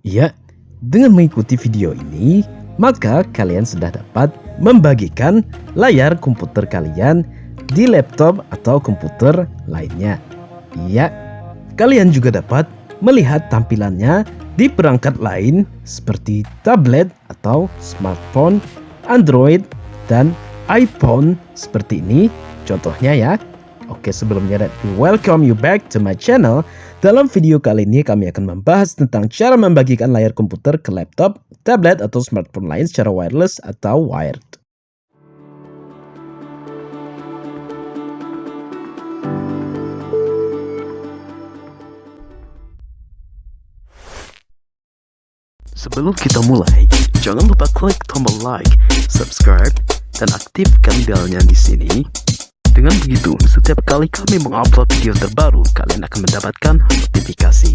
Ya, dengan mengikuti video ini, maka kalian sudah dapat membagikan layar komputer kalian di laptop atau komputer lainnya. Ya, kalian juga dapat melihat tampilannya di perangkat lain seperti tablet atau smartphone, Android, dan iPhone seperti ini contohnya ya. Oke sebelumnya me welcome you back to my channel. Dalam video kali ini kami akan membahas tentang cara membagikan layar komputer ke laptop, tablet, atau smartphone lain secara wireless atau wired. Sebelum kita mulai, jangan lupa klik tombol like, subscribe, dan aktifkan belnya di sini. Dengan begitu, setiap kali kami mengupload video terbaru, kalian akan mendapatkan notifikasi.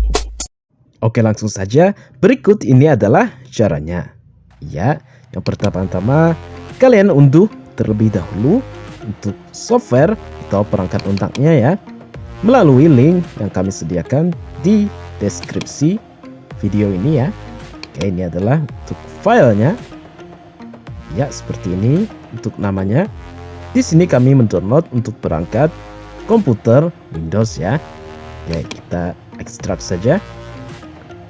Oke, langsung saja. Berikut ini adalah caranya. Ya, yang pertama-tama kalian unduh terlebih dahulu untuk software atau perangkat untaknya ya melalui link yang kami sediakan di deskripsi video ini ya. Oke, ini adalah untuk filenya. Ya, seperti ini untuk namanya. Di sini kami mendownload untuk perangkat komputer Windows ya. Oke, kita ekstrak saja.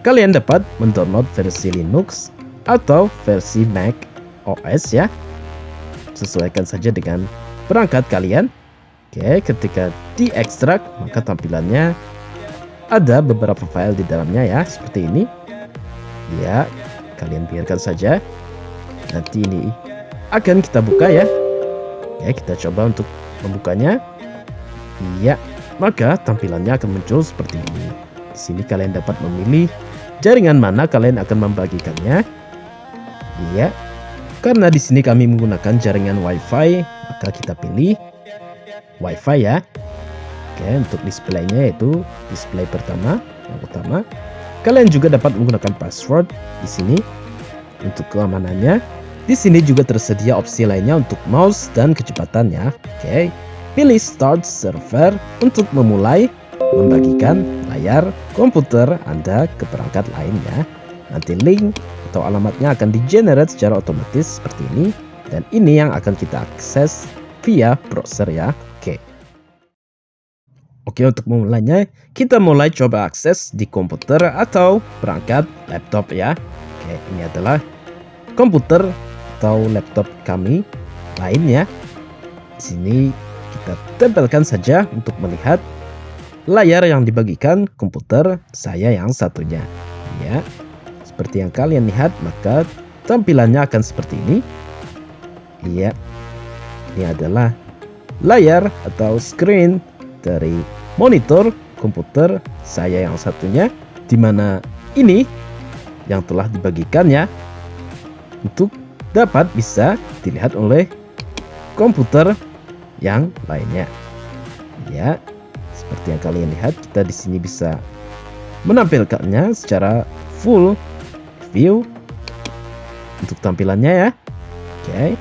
Kalian dapat mendownload versi Linux atau versi Mac OS ya. Sesuaikan saja dengan perangkat kalian. Oke, ketika diekstrak maka tampilannya ada beberapa file di dalamnya ya, seperti ini ya kalian biarkan saja nanti ini akan kita buka ya ya kita coba untuk membukanya. Ya maka tampilannya akan muncul seperti ini. Di sini kalian dapat memilih jaringan mana kalian akan membagikannya. Ya karena di sini kami menggunakan jaringan WiFi maka kita pilih WiFi ya. Oke untuk displaynya yaitu display pertama. Yang utama Kalian juga dapat menggunakan password di sini untuk keamanannya. Di sini juga tersedia opsi lainnya untuk mouse dan kecepatannya. Oke, pilih Start Server untuk memulai membagikan layar komputer Anda ke perangkat lainnya. Nanti link atau alamatnya akan di-generate secara otomatis seperti ini. Dan ini yang akan kita akses via browser ya. Oke. Oke untuk memulainya kita mulai coba akses di komputer atau perangkat laptop ya Oke ini adalah komputer atau laptop kami lainnya. Di sini kita tempelkan saja untuk melihat layar yang dibagikan komputer saya yang satunya. Ya seperti yang kalian lihat maka tampilannya akan seperti ini. Iya ini adalah layar atau screen dari monitor komputer saya yang satunya di mana ini yang telah dibagikannya untuk dapat bisa dilihat oleh komputer yang lainnya. Ya, seperti yang kalian lihat kita di sini bisa menampilkannya secara full view untuk tampilannya ya. Oke.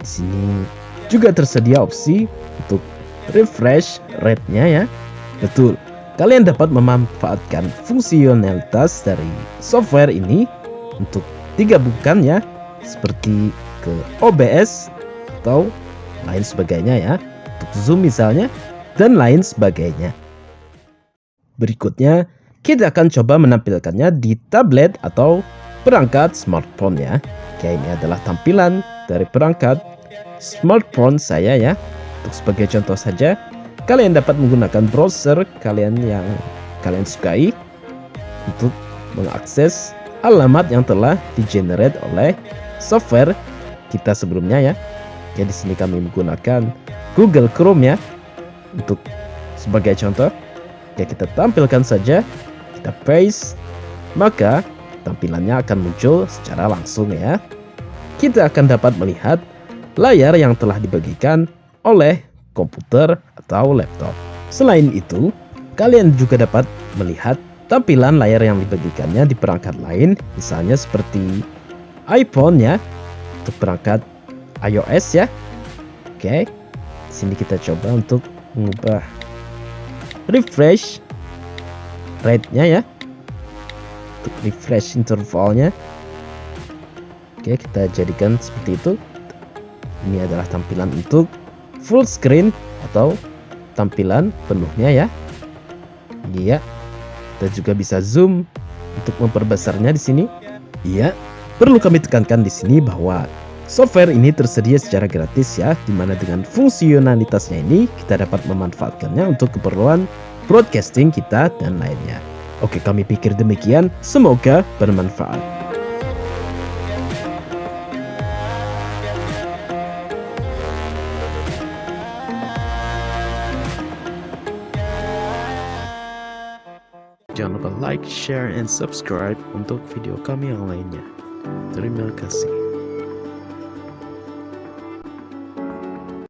Di sini juga tersedia opsi untuk refresh rate-nya ya. Betul, kalian dapat memanfaatkan fungsionalitas dari software ini untuk digabungkan ya, seperti ke OBS atau lain sebagainya ya, untuk Zoom misalnya, dan lain sebagainya. Berikutnya, kita akan coba menampilkannya di tablet atau perangkat smartphone ya. Oke, ini adalah tampilan dari perangkat smartphone saya ya. Untuk sebagai contoh saja, kalian dapat menggunakan browser kalian yang kalian sukai untuk mengakses alamat yang telah di-generate oleh software kita sebelumnya ya. Jadi di sini kami menggunakan Google Chrome ya untuk sebagai contoh. Ya kita tampilkan saja, kita paste, maka tampilannya akan muncul secara langsung ya. Kita akan dapat melihat layar yang telah dibagikan oleh komputer atau laptop. Selain itu, kalian juga dapat melihat tampilan layar yang dibagikannya di perangkat lain, misalnya seperti iPhone ya, untuk perangkat iOS ya. Oke, sini kita coba untuk mengubah refresh rate-nya ya. untuk refresh intervalnya. Oke kita jadikan seperti itu. Ini adalah tampilan untuk full screen atau tampilan penuhnya ya. Iya. Kita juga bisa zoom untuk memperbesarnya di sini. Iya perlu kami tekankan di sini bahwa Software ini tersedia secara gratis ya, di mana dengan fungsionalitasnya ini kita dapat memanfaatkannya untuk keperluan broadcasting kita dan lainnya. Oke, kami pikir demikian. Semoga bermanfaat. Jangan lupa like, share, and subscribe untuk video kami yang lainnya. Terima kasih.